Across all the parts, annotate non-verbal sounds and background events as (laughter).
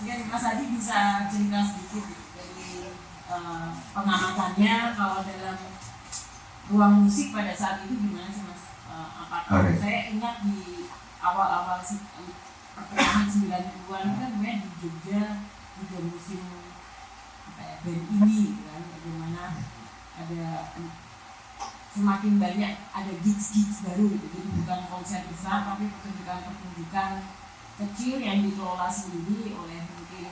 mungkin Mas Adi bisa cerita sedikit dari uh, pengamatannya kalau dalam ruang musik pada saat itu gimana sih Mas? Uh, apakah okay. saya ingat di awal-awal pertengahan 90-an kan gue di Jogja juga musim apa ya, band ini kan bagaimana ada semakin banyak ada gigs-gigs baru gitu jadi bukan konser besar tapi pertunjukan-pertunjukan kecil yang dikelola sendiri oleh mungkin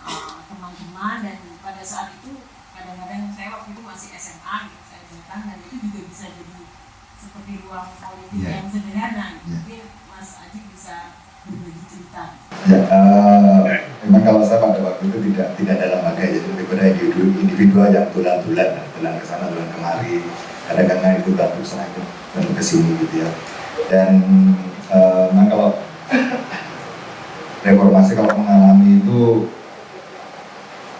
uh, teman-teman uh, dan pada saat itu kadang-kadang saya waktu itu masih SMA gitu saya datang dan itu juga bisa jadi seperti ruang politik yeah. yang sederhana gitu. Yeah. mungkin Mas Aji bisa berbagi cerita ya uh, memang kalau saya pada waktu itu tidak tidak dalam bagai jadi lebih pada individu individual yang tulan-tulan tulan ke sana tulan kemari kadang-kadang itu bantu sana itu bantu ke sini gitu ya dan uh, memang kalau reformasi kalau mengalami itu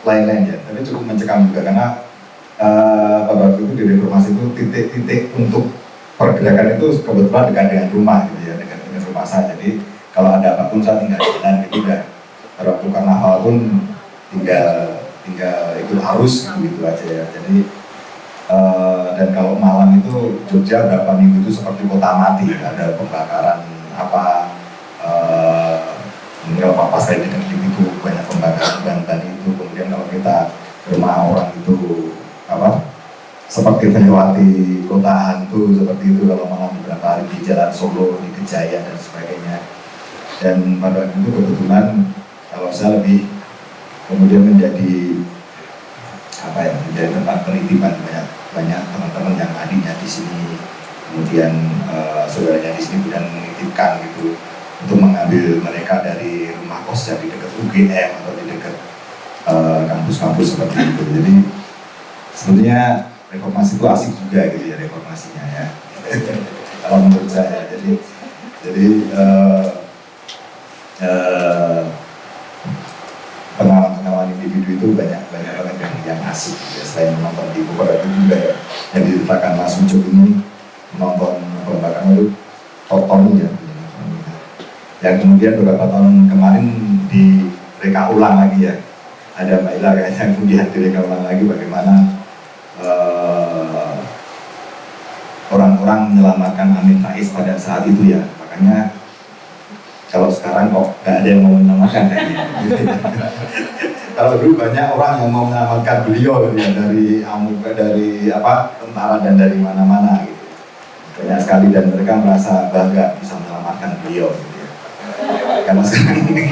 lain-lain ya. Tapi cukup mencekam juga karena uh, pada waktu itu di reformasi itu titik-titik untuk pergerakan itu kebetulan dekat dengan rumah gitu ya dekat dengan rumah saya. Jadi kalau ada apa pun saya tinggal jalan gitu udah waktu karena hal pun tinggal tinggal ikut arus gitu aja ya. Jadi uh, dan kalau malam itu Jogja berapa minggu itu seperti kota mati ada pembakaran apa kalau apa saya di itu banyak pembakaran ban-ban itu kemudian kalau kita rumah orang itu apa seperti melewati kota hantu seperti itu kalau malam beberapa hari di jalan Solo di Kejaya dan sebagainya. Dan pada waktu itu kebetulan kalau saya lebih kemudian menjadi apa ya menjadi tempat penitipan banyak banyak teman-teman yang adiknya di sini kemudian uh, saudaranya di sini kemudian menitipkan gitu untuk mengambil mereka dari rumah kos yang di dekat UGM atau di dekat eh, kampus-kampus uh, seperti itu. Jadi sebenarnya reformasi itu asik juga gitu ya reformasinya ya. (laughs) Kalau menurut saya, jadi jadi uh, uh, pengalaman-pengalaman individu itu banyak banyak banget yang yang asik ya. Selain menonton di buku itu juga ya, yang diletakkan Ucup ini menonton pembakaran itu toton ya yang kemudian beberapa tahun kemarin di reka ulang lagi ya. Ada Mbak Ila kayaknya (laughs) kemudian direka ulang lagi bagaimana eh, orang-orang menyelamatkan Amin Rais pada saat itu ya. Makanya kalau sekarang kok gak ada yang mau menyelamatkan (laughs) kalau dulu banyak orang yang mau menyelamatkan beliau gitu ya dari amuka dari apa tentara dan dari mana-mana gitu. Banyak sekali dan mereka merasa bangga bisa menyelamatkan beliau. gitu karena sekarang ini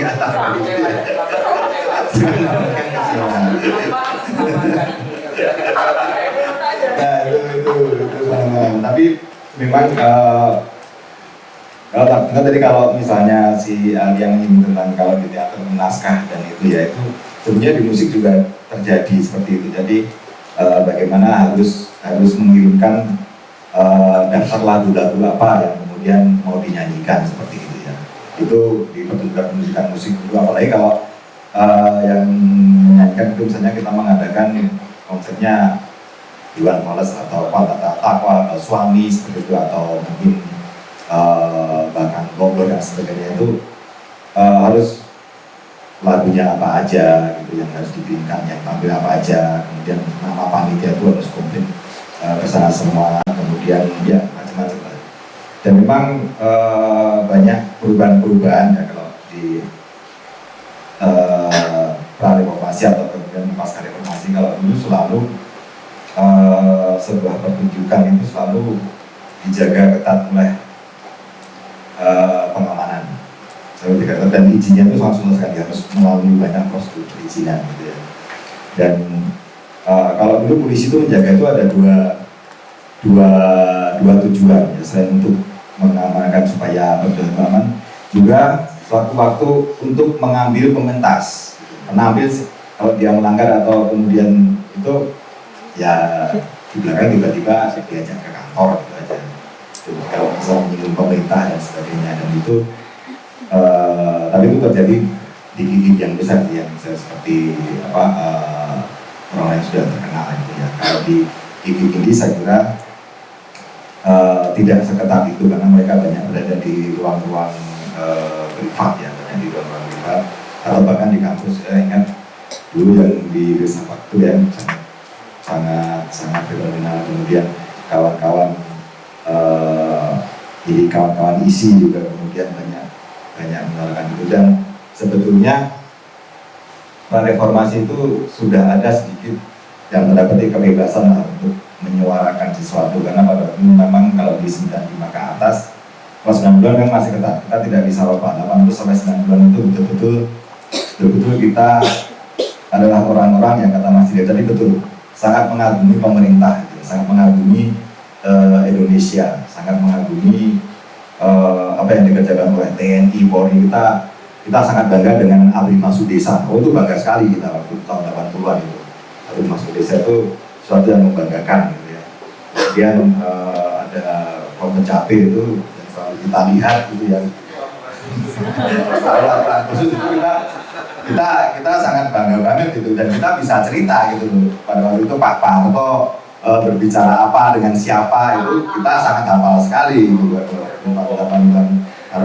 nah itu itu itu tapi memang uh, kalau tak tadi kalau misalnya si uh, yang ini tentang kalau di teater naskah dan itu ya itu sebenarnya di musik juga terjadi seperti itu. Jadi uh, bagaimana harus harus mengirimkan uh, daftar lagu-lagu apa yang kemudian mau dinyanyikan seperti itu itu di pertunjukan musik itu. Apalagi kalau uh, yang menyanyikan itu misalnya kita mengadakan konsepnya Iwan Males atau apa atau takwa atau suami seperti itu atau mungkin uh, bahkan goblok dan sebagainya itu uh, harus lagunya apa aja gitu yang harus dipinkan yang tampil apa aja kemudian nama panitia itu harus komplit uh, bersama semua kemudian ya macam-macam dan memang uh, banyak perubahan-perubahan ya kalau di uh, reformasi atau kemudian pasca reformasi. Kalau dulu selalu uh, sebuah pertunjukan itu selalu dijaga ketat oleh uh, pengamanan. Seperti kata dan izinnya itu susah sekali harus melalui banyak prosedur perizinan gitu ya. Dan uh, kalau dulu polisi itu menjaga itu ada dua dua dua tujuan ya selain untuk mengamankan supaya berjalan aman juga suatu waktu untuk mengambil pementas mengambil kalau dia melanggar atau kemudian itu ya di belakang tiba-tiba diajak ke kantor gitu aja. Jadi, kalau bisa menyinggung pemerintah dan sebagainya. Dan itu uh, tapi itu terjadi di gigi yang besar yang seperti apa uh, orang yang sudah terkenal itu ya kalau di gigi ini saya kira uh, tidak seketat itu karena mereka banyak berada di ruang-ruang uh, privat ya banyak di ruang-ruang privat. Atau bahkan di kampus saya ingat dulu yang di desa waktu ya sangat sangat fenomenal. Kemudian kawan-kawan uh, jadi kawan-kawan isi juga kemudian banyak banyak menyuarakan itu. Dan sebetulnya reformasi itu sudah ada sedikit yang mendapati kebebasan lah untuk menyuarakan sesuatu karena pada memang kalau di 95 ke atas kalau 9 bulan kan masih ketat. Kita tidak bisa apa 8 sampai 9 bulan itu betul-betul betul-betul kita adalah orang-orang yang kata Mas Diri tadi betul sangat mengagumi pemerintah gitu, sangat mengagumi uh, Indonesia sangat mengagumi uh, apa yang dikerjakan oleh TNI Polri. Kita kita sangat bangga dengan Abri Masuk Desa oh itu bangga sekali kita waktu tahun 80-an itu. Abri Masuk Desa itu suatu yang membanggakan gitu ya. Kemudian uh, ada pencapir itu yang selalu kita lihat gitu yang khusus itu kita kita kita sangat bangga banget gitu. Dan kita bisa cerita gitu loh. Pada waktu itu Pak Parto e, berbicara apa dengan siapa itu kita sangat hafal sekali gitu Pak Delapan dan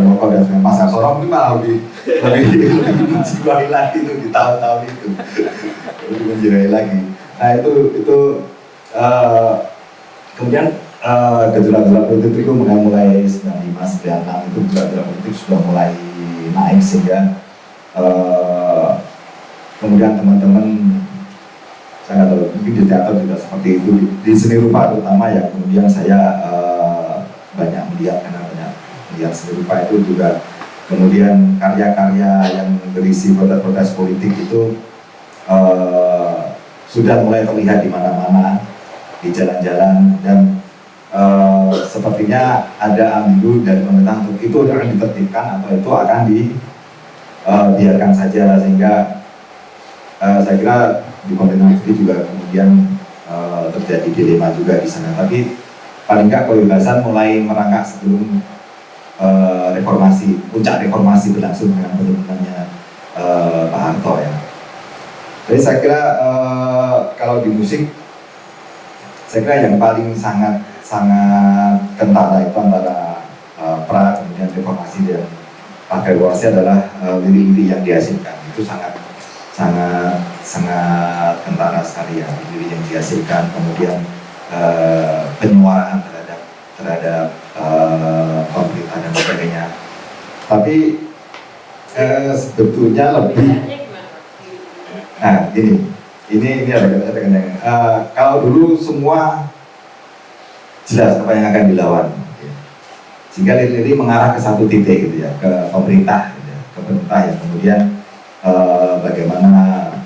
Moko dan Mas Arsono mungkin malah lebih lebih lebih menjiwai lagi itu di tahun-tahun itu. Lebih menjiwai lagi nah itu itu uh, kemudian uh, gejolak-gejolak politik itu mulai mulai 95 96 itu gejolak-gejolak politik sudah mulai naik sehingga uh, kemudian teman-teman saya tahu mungkin di teater juga seperti itu di, di seni rupa terutama ya kemudian saya uh, banyak melihat karena banyak melihat seni rupa itu juga kemudian karya-karya yang berisi protes-protes politik itu uh, sudah mulai terlihat di mana-mana di jalan-jalan dan uh, sepertinya ada ambigu dari pemerintah untuk itu akan ditertibkan atau itu akan dibiarkan uh, saja sehingga uh, saya kira di pemerintah sendiri juga kemudian uh, terjadi dilema juga di sana. Tapi paling nggak kebebasan mulai merangkak sebelum reformasi puncak reformasi berlangsung dengan penurutannya uh, Pak Harto ya jadi saya kira uh, kalau di musik, saya kira yang paling sangat sangat kentara itu antara uh, pra kemudian reformasi dan pakai reformasi adalah uh, lirik-lirik yang dihasilkan itu sangat sangat sangat kentara sekali ya lirik yang dihasilkan kemudian uh, penyuaraan terhadap terhadap uh, dan sebagainya. Tapi uh, sebetulnya lebih Nah, ini, ini ini ada ada ada uh, kalau dulu semua jelas apa yang akan dilawan, ya. sehingga ini mengarah ke satu titik gitu ya, ke pemerintah, gitu ya, ke pemerintah yang kemudian uh, bagaimana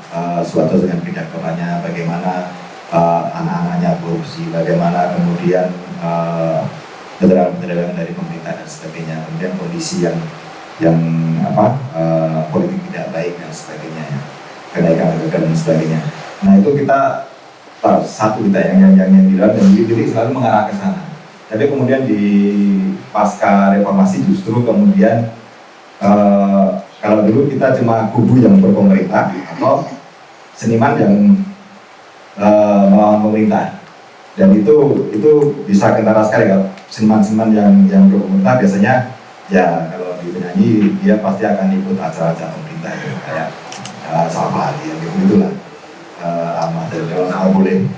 uh, suatu dengan pidatonya, bagaimana uh, anak-anaknya korupsi, bagaimana kemudian uh, penerapan dari pemerintah dan sebagainya, kemudian kondisi yang yang apa uh, politik tidak baik dan sebagainya ya kenaikan dan sebagainya. Nah itu kita satu kita yang yang yang, yang bilang dan jadi selalu mengarah ke sana. Tapi kemudian di pasca reformasi justru kemudian uh, kalau dulu kita cuma kubu yang berpemerintah atau seniman yang uh, melawan pemerintah dan itu itu bisa kentara sekali kalau seniman-seniman yang yang berpemerintah biasanya ya kalau di penyanyi dia pasti akan ikut acara-acara uh, sama yang gitu itulah uh, amat dan kalau boleh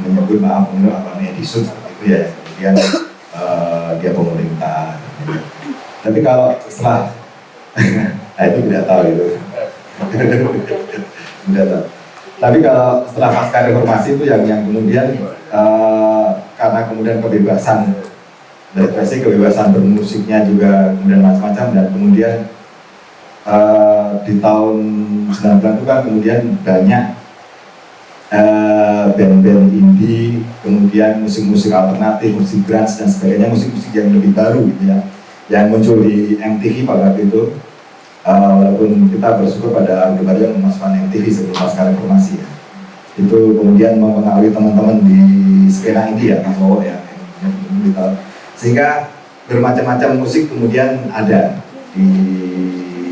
menyebut maaf menurut apa medisut seperti itu ya. Kemudian uh, dia pemerintah tapi kalau setelah (laughs) nah itu tidak tahu itu (laughs) tidak tahu. Tapi kalau setelah pasca reformasi itu yang yang kemudian uh, karena kemudian kebebasan berekspresi kebebasan bermusiknya juga kemudian macam-macam dan kemudian uh, di tahun 90 itu kan kemudian banyak eh, band-band indie, kemudian musik-musik alternatif, musik grunge dan sebagainya, musik-musik yang lebih baru gitu ya, yang muncul di MTV pada waktu itu. Uh, walaupun kita bersyukur pada Orde yang memasukkan MTV sebelum pasca reformasi ya. Itu kemudian mempengaruhi teman-teman di skena indie ya, Mas Wowo ya. Sehingga bermacam-macam musik kemudian ada di,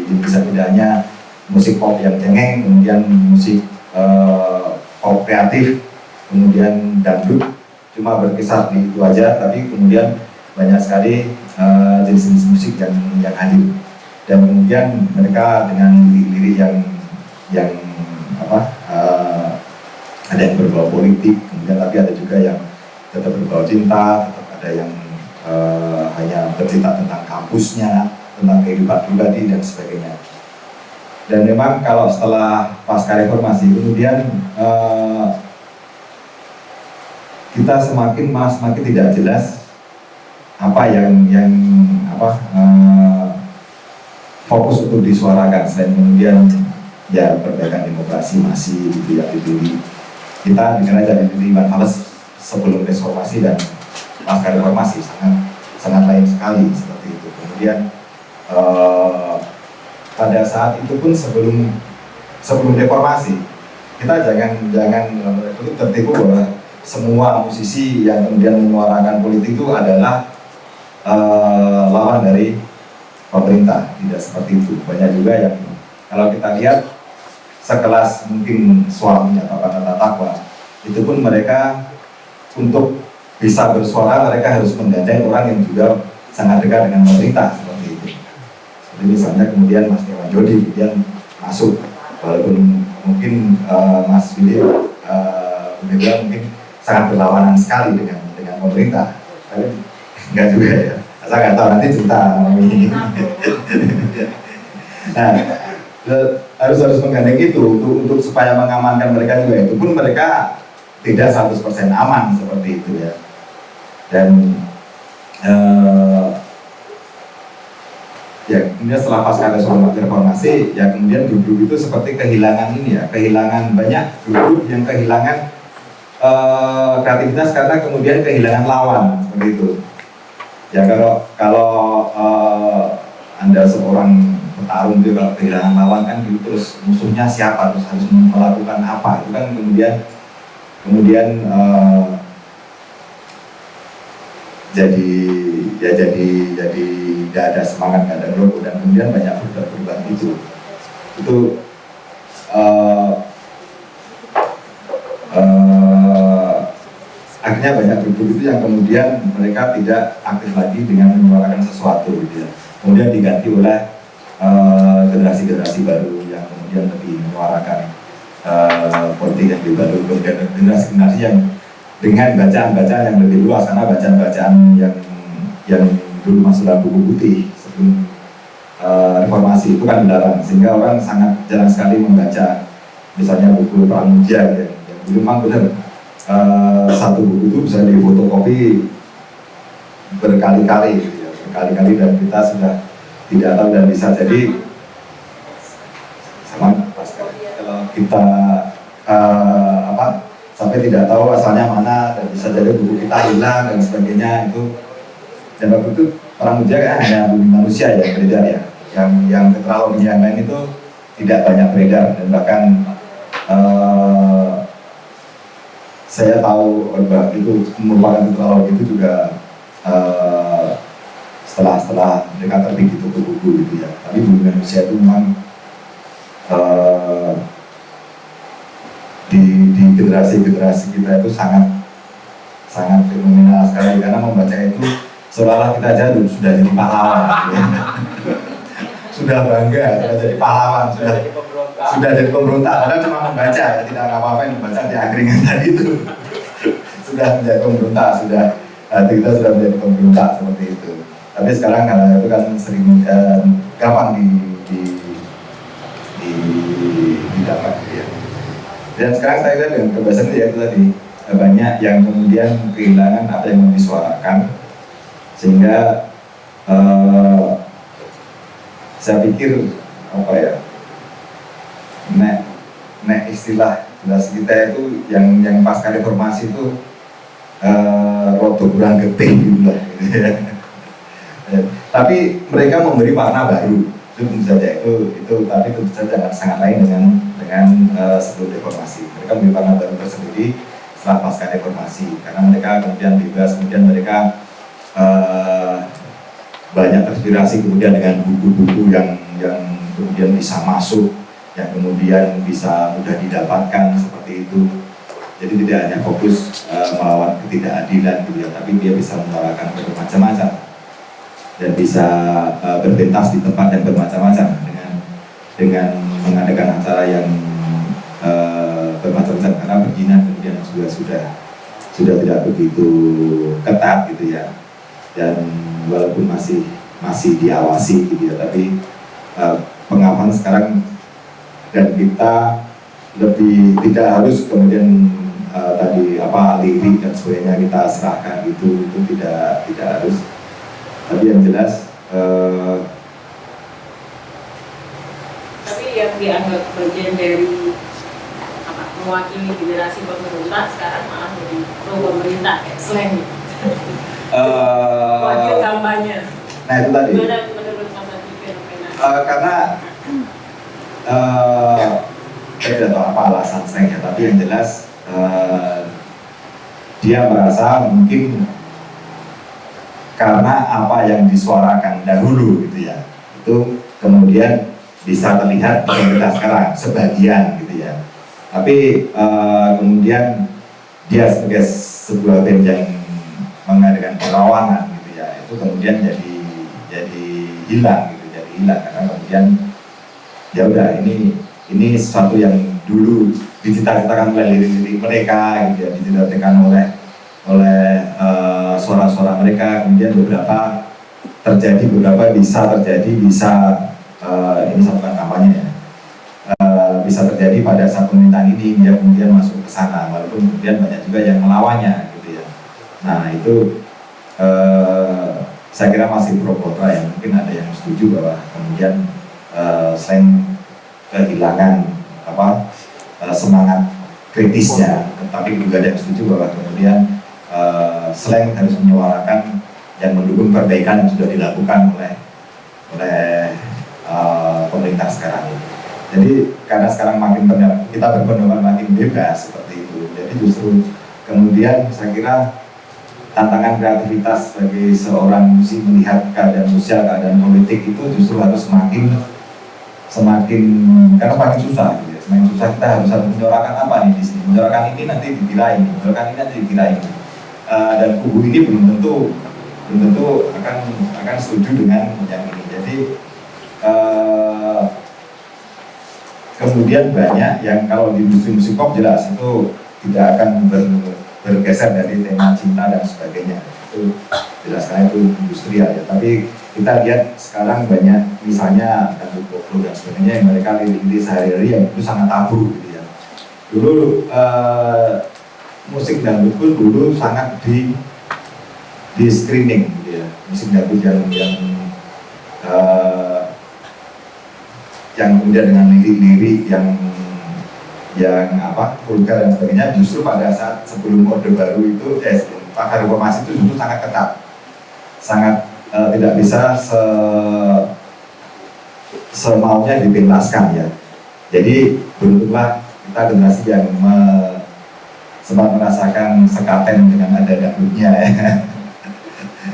di bisa tidaknya musik pop yang cengeng, kemudian musik uh, pop kreatif, kemudian dangdut, cuma berkisar di itu aja, tapi kemudian banyak sekali eh, jenis-jenis uh, musik yang yang hadir. dan kemudian mereka dengan lirik-lirik yang yang apa uh, ada yang berbau politik kemudian tapi ada juga yang tetap berbau cinta tetap ada yang uh, hanya bercerita tentang kampusnya tentang kehidupan pribadi dan sebagainya. Dan memang kalau setelah pasca reformasi kemudian uh, kita semakin malah semakin tidak jelas apa yang yang apa uh, fokus untuk disuarakan. Selain kemudian ya perbaikan demokrasi masih ya dipilih kita dengar aja di Iwan sebelum reformasi dan pasca reformasi sangat sangat lain sekali seperti itu. Kemudian uh, pada saat itu pun sebelum sebelum reformasi kita jangan jangan itu tertipu bahwa semua musisi yang kemudian menyuarakan politik itu adalah uh, lawan dari pemerintah. Tidak seperti itu. Banyak juga yang kalau kita lihat sekelas mungkin suaminya Bapak Tata Takwa itu pun mereka untuk bisa bersuara mereka harus menggandeng orang yang juga sangat dekat dengan pemerintah itu jadi misalnya kemudian Mas Dewan Jodi kemudian masuk walaupun mungkin uh, Mas Billy uh, mungkin sangat berlawanan sekali dengan dengan pemerintah. Tapi enggak juga ya. Saya nggak tahu nanti cerita ini. (laughs) nah, harus harus menggandeng itu untuk untuk supaya mengamankan mereka juga itu pun mereka tidak 100% aman seperti itu ya. Dan uh, ya kemudian setelah pasca reformasi ya kemudian grup-grup itu seperti kehilangan ini ya kehilangan banyak grup yang kehilangan uh, kreativitas karena kemudian kehilangan lawan seperti itu. Ya kalau kalau uh, anda seorang petarung itu kalau kehilangan lawan kan gitu terus musuhnya siapa terus harus melakukan apa itu kan kemudian kemudian uh, jadi ya jadi jadi tidak ada semangat tidak ada logo dan kemudian banyak berubah itu. Itu uh, akhirnya banyak grup itu yang kemudian mereka tidak aktif lagi dengan menyuarakan sesuatu gitu ya. Kemudian diganti oleh eh, generasi-generasi uh, baru yang kemudian lebih menyuarakan uh, politik yang lebih baru, kemudian generasi-generasi yang dengan bacaan-bacaan yang lebih luas karena bacaan-bacaan yang yang dulu masuk dalam buku putih sebelum uh, reformasi itu kan dilarang. Sehingga orang sangat jarang sekali membaca misalnya buku Pramudia ya, yang memang benar uh, satu buku itu bisa difotokopi berkali-kali gitu ya, berkali-kali dan kita sudah tidak tahu dan bisa. Jadi sama kalau kita uh, sampai tidak tahu asalnya mana dan bisa jadi buku kita hilang dan sebagainya itu dan waktu itu orang muda kan hanya bumi manusia yang beredar ya yang yang keterlaluan yang lain itu tidak banyak beredar dan bahkan uh, saya tahu Mbak itu merupakan terlalu itu juga uh, setelah setelah mereka terbit di buku-buku gitu ya. Tapi bumi manusia itu memang uh, generasi-generasi kita itu sangat sangat fenomenal sekali. Karena membaca itu seolah-olah kita aja sudah jadi pahlawan ya. (laughs) sudah bangga sudah jadi pahlawan sudah sudah jadi pemberontak. padahal cuma membaca ya tidak apa-apa yang membaca di angkringan (laughs) tadi itu. Sudah menjadi pemberontak sudah hati kita sudah menjadi pemberontak seperti itu. Tapi sekarang kalau itu kan sering eh, gampang di di di didapat ya dan sekarang saya lihat dengan kebiasaan ya itu tadi. Banyak yang kemudian kehilangan apa yang mau disuarakan sehingga eh, saya pikir apa ya nek nek istilah jelas kita itu yang yang pasca reformasi itu uh, rodo kurang getih gitu ya. (laughs) tapi mereka memberi warna baru itu tentu saja itu itu tapi tentu saja sangat lain dengan dengan uh, sebelum reformasi mereka warna baru tersendiri setelah pasca reformasi karena mereka kemudian bebas kemudian mereka uh, banyak terinspirasi kemudian dengan buku-buku yang yang kemudian bisa masuk yang kemudian bisa mudah didapatkan seperti itu. Jadi tidak hanya fokus uh, melawan ketidakadilan gitu ya, tapi dia bisa menyuarakan bermacam-macam. Dan bisa uh, berpentas di tempat yang bermacam-macam dengan dengan mengadakan acara yang uh, bermacam-macam. Karena perizinan kemudian juga sudah sudah tidak begitu ketat gitu ya. Dan walaupun masih masih diawasi gitu ya tapi uh, pengawasan sekarang dan kita lebih tidak harus kemudian uh, tadi apa lirik dan sebagainya kita serahkan itu itu tidak tidak harus tapi yang jelas uh, tapi yang dianggap bagian dari apa mewakili generasi pemerintah sekarang malah jadi pro pemerintah kayak slang. Uh, wakil kampanye. nah itu tadi. Gimana menurut Mas Adi fenomena? Uh, karena uh, saya tidak tahu apa alasan saya tapi yang jelas uh, dia merasa mungkin karena apa yang disuarakan dahulu gitu ya itu kemudian bisa terlihat pemerintah sekarang sebagian gitu ya. Tapi uh, kemudian dia sebagai sebuah band yang mengadakan perlawanan gitu ya itu kemudian jadi jadi hilang gitu jadi hilang. Karena kemudian ya udah ini ini sesuatu yang dulu dicita-citakan oleh lirik-lirik mereka gitu ya dicita-citakan oleh oleh suara-suara uh, mereka. Kemudian beberapa terjadi beberapa bisa terjadi bisa uh, ini bukan kampanye ya. Uh, bisa terjadi pada saat pemerintahan ini dia kemudian masuk ke sana. Walaupun kemudian banyak juga yang melawannya gitu ya. Nah itu uh, saya kira masih pro kontra ya. Mungkin ada yang setuju bahwa kemudian uh, selain kehilangan apa uh, semangat kritisnya. Tapi juga ada yang setuju bahwa kemudian uh, selain harus menyuarakan yang mendukung perbaikan yang sudah dilakukan oleh oleh uh, pemerintah sekarang ini. Jadi karena sekarang makin kita berpendapat makin bebas seperti itu, jadi justru kemudian saya kira tantangan kreativitas bagi seorang musik melihat keadaan sosial, keadaan politik itu justru harus semakin semakin karena semakin susah, gitu ya. semakin susah kita harus harus menyuarakan apa nih di sini, menyuarakan ini nanti dikira ini, menyuarakan ini nanti dikira ini. Uh, dan kubu ini belum tentu belum tentu akan akan setuju dengan yang ini. Jadi uh, kemudian banyak yang kalau di industri musik pop jelas itu tidak akan ber, bergeser dari tema cinta dan sebagainya. Itu jelas karena itu industrial ya. Tapi kita lihat sekarang banyak misalnya dan pop dan sebagainya yang mereka lirik-lirik sehari-hari yang itu sangat tabu gitu ya. Dulu uh, musik dangdut pun dulu sangat di di screening gitu ya. Musik dangdut yang yang uh, yang kemudian dengan lirik-lirik yang yang apa vulgar dan sebagainya justru pada saat sebelum orde baru itu eh pada reformasi itu justru sangat ketat. Sangat uh, tidak bisa se semaunya dipentaskan ya. Jadi beruntunglah kita generasi yang sempat merasakan sekaten dengan ada dangdutnya ya.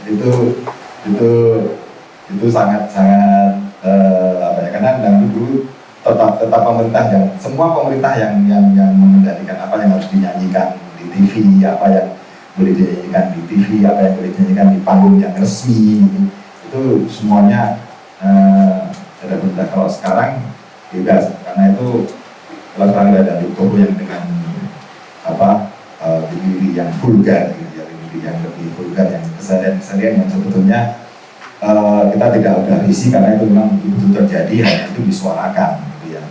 (laughs) itu itu itu sangat sangat uh, apa ya karena dangdut dulu tetap tetap pemerintah yang semua pemerintah yang yang yang mengendalikan apa yang harus dinyanyikan di TV apa yang boleh dinyanyikan di TV apa yang boleh dinyanyikan di panggung yang resmi itu semuanya uh, ada pemerintah kalau sekarang bebas karena itu kalau sekarang ada dangdut yang dengan apa uh, yang vulgar gitu ya diri yang lebih vulgar yang kesadaran-kesadaran yang sebetulnya uh, kita tidak ada isi karena itu memang itu terjadi hanya itu disuarakan gitu ya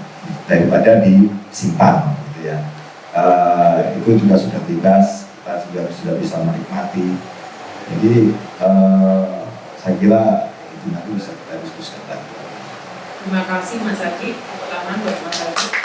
daripada disimpan gitu ya. Uh, itu juga sudah bebas kita juga sudah bisa menikmati. Jadi uh, saya kira itu nanti bisa kita diskusikan lagi. Terima kasih Mas tepuk tangan buat Mas Adi.